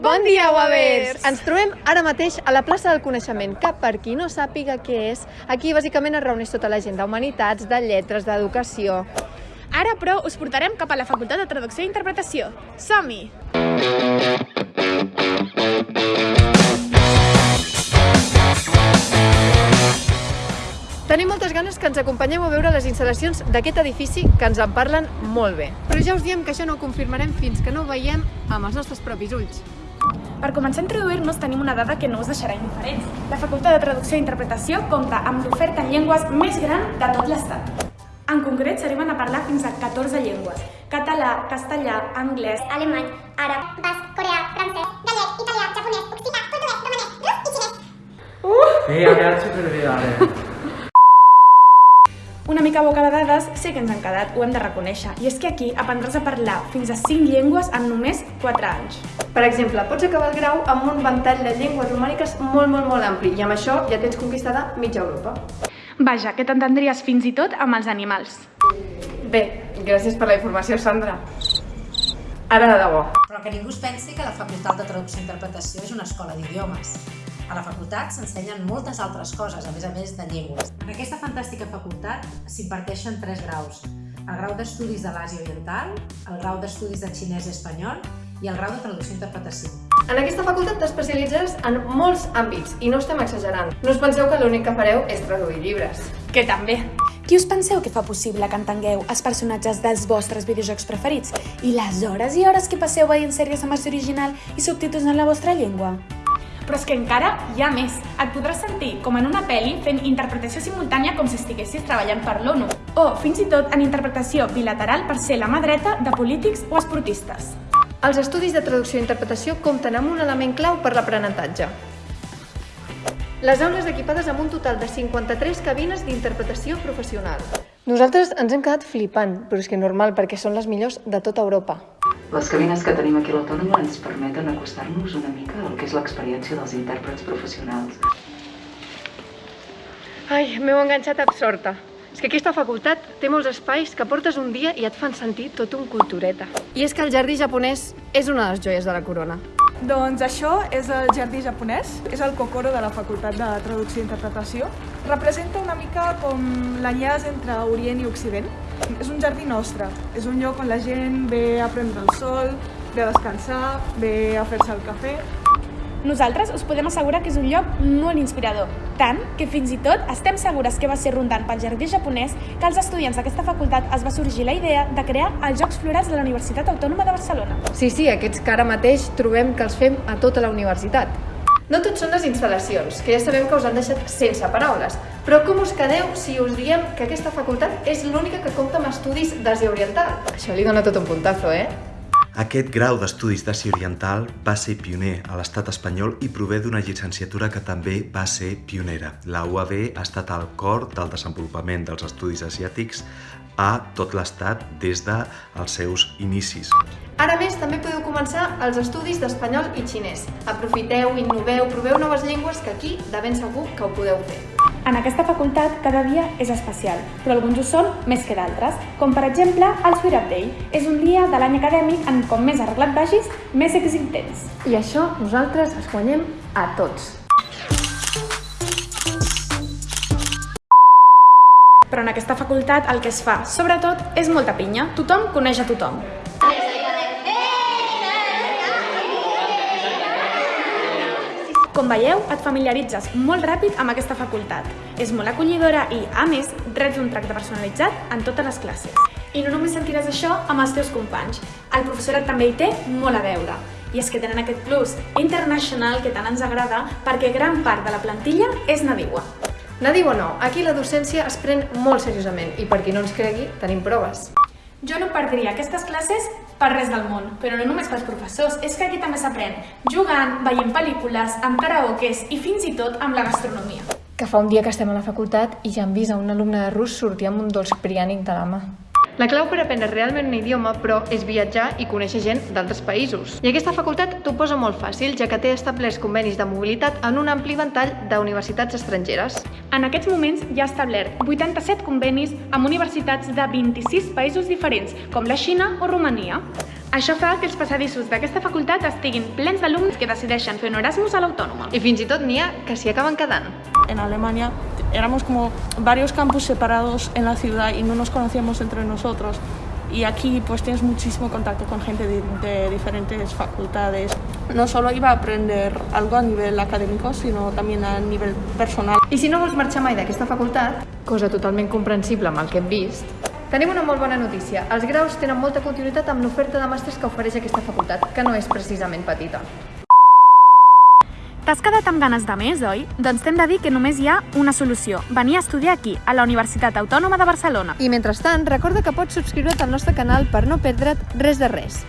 Bon dia, Wavers! Ens trobem ara mateix a la plaça del Coneixement, que per qui no sàpiga què és, aquí bàsicament es reuneix tota la gent d'Humanitats, de Lletres, d'Educació. Ara, però, us portarem cap a la Facultat de Traducció i Interpretació. Som-hi! Tenim moltes ganes que ens acompanyeu a veure les instal·lacions d'aquest edifici que ens en parlen molt bé. Però ja us diem que això no ho confirmarem fins que no ho veiem amb els nostres propis ulls. Per començar a introduir-nos tenim una dada que no us deixarà indiferents. La Facultat de Traducció i Interpretació compta amb l'oferta en llengües més gran de tot l'Estat. En concret, s'arriben a parlar fins a 14 llengües. Català, castellà, anglès, alemany, àrab, basc, coreà, francès, gallec, italià, japonès, occità, portuguès, romanès, rus i xinès. Sí, ha quedat superbé, vale. Una mica boca de dades sé que ens han quedat, ho hem de reconèixer. I és que aquí aprendràs a parlar fins a 5 llengües en només 4 anys. Per exemple, pots acabar el grau amb un ventall de llengües romàniques molt, molt, molt ampli i amb això ja tens conquistada mitja Europa. Vaja, que t'entendries fins i tot amb els animals. Bé, gràcies per la informació, Sandra. Ara de debò. Però que ningú es pensi que la Facultat de Traducció i Interpretació és una escola d'idiomes. A la facultat s'ensenyen moltes altres coses, a més a més de llengües. En aquesta fantàstica facultat s'imparteixen tres graus. El grau d'Estudis de l'Àsia Oriental, el grau d'Estudis de Xinès i Espanyol i el grau de Traducció i Interpretació. En aquesta facultat t'especialitzaràs en molts àmbits i no estem exagerant. No us penseu que l'únic que fareu és traduir llibres. Que també. Qui us penseu que fa possible que entengueu els personatges dels vostres videojocs preferits i les hores i hores que passeu veient sèries amb versió original i subtítols en la vostra llengua? Però és que encara hi ha més. Et podràs sentir com en una pel·li fent interpretació simultània com si estiguessis treballant per l'ONU. O fins i tot en interpretació bilateral per ser la mà dreta de polítics o esportistes. Els estudis de traducció i interpretació compten amb un element clau per l'aprenentatge. Les aules equipades amb un total de 53 cabines d'interpretació professional. Nosaltres ens hem quedat flipant, però és que normal, perquè són les millors de tota Europa. Les cabines que tenim aquí a l'Autònoma ens permeten acostar-nos una mica al que és l'experiència dels intèrprets professionals. Ai, m'heu enganxat absorta. És que aquesta facultat té molts espais que portes un dia i et fan sentir tot un cultureta. I és que el jardí japonès és una de les joies de la corona. Doncs això és el jardí japonès, és el Kokoro de la Facultat de Traducció i Interpretació. Representa una mica com l'enllaç entre Orient i Occident. És un jardí nostre, és un lloc on la gent ve a prendre el sol, ve a descansar, ve a fer-se el cafè. Nosaltres us podem assegurar que és un lloc molt inspirador, tant que fins i tot estem segures que va ser rondant pel jardí japonès que als estudiants d'aquesta facultat es va sorgir la idea de crear els Jocs Florals de la Universitat Autònoma de Barcelona. Sí, sí, aquests que ara mateix trobem que els fem a tota la universitat. No tot són les instal·lacions, que ja sabem que us han deixat sense paraules, però com us quedeu si us diem que aquesta facultat és l'única que compta amb estudis d'Àsia Oriental? Això li dona tot un puntazo, eh? Aquest grau d'estudis d'Àsia Oriental va ser pioner a l'estat espanyol i prové d'una llicenciatura que també va ser pionera. La UAB ha estat al cor del desenvolupament dels estudis asiàtics a tot l'estat des dels seus inicis. Ara més, també podeu començar els estudis d'espanyol i xinès. Aprofiteu, innoveu, proveu noves llengües que aquí de ben segur que ho podeu fer. En aquesta facultat cada dia és especial, però alguns ho són més que d'altres, com per exemple el Sweet Up Day. És un dia de l'any acadèmic en com més arreglat vagis, més èxit tens. I això nosaltres es guanyem a tots. Però en aquesta facultat el que es fa, sobretot, és molta pinya. Tothom coneix a tothom. Com veieu, et familiaritzes molt ràpid amb aquesta facultat. És molt acollidora i, a més, reps un tracte personalitzat en totes les classes. I no només sentiràs això amb els teus companys. El professorat també hi té molt a veure. I és que tenen aquest plus internacional que tant ens agrada perquè gran part de la plantilla és nadiua. Nadiu o no, aquí la docència es pren molt seriosament i per qui no ens cregui, tenim proves. Jo no perdria aquestes classes per res del món, però no només pels professors, és que aquí també s'aprèn jugant, veient pel·lícules, amb karaokes i fins i tot amb la gastronomia. Que fa un dia que estem a la facultat i ja hem vist a un alumne de rus sortir amb un dolç priànic de la mà. La clau per aprendre realment un idioma, però, és viatjar i conèixer gent d'altres països. I aquesta facultat t'ho posa molt fàcil, ja que té establerts convenis de mobilitat en un ampli ventall d'universitats estrangeres. En aquests moments ja ha establert 87 convenis amb universitats de 26 països diferents, com la Xina o Romania. Això fa que els passadissos d'aquesta facultat estiguin plens d'alumnes que decideixen fer un Erasmus a l'Autònoma. I fins i tot n'hi ha que s'hi acaben quedant. En Alemania éramos como varios campus separados en la ciudad y no nos conocíamos entre nosotros. Y aquí pues tienes muchísimo contacto con gente de, de diferentes facultades. No solo iba a aprender algo a nivel académico, sino también a nivel personal. I si no vols marxar mai d'aquesta facultat, cosa totalment comprensible amb el que hem vist, tenim una molt bona notícia. Els graus tenen molta continuïtat amb l'oferta de màsters que ofereix aquesta facultat, que no és precisament petita. T'has quedat amb ganes de més, oi? Doncs t'hem de dir que només hi ha una solució. Venir a estudiar aquí, a la Universitat Autònoma de Barcelona. I mentrestant, recorda que pots subscriure't al nostre canal per no perdre't res de res.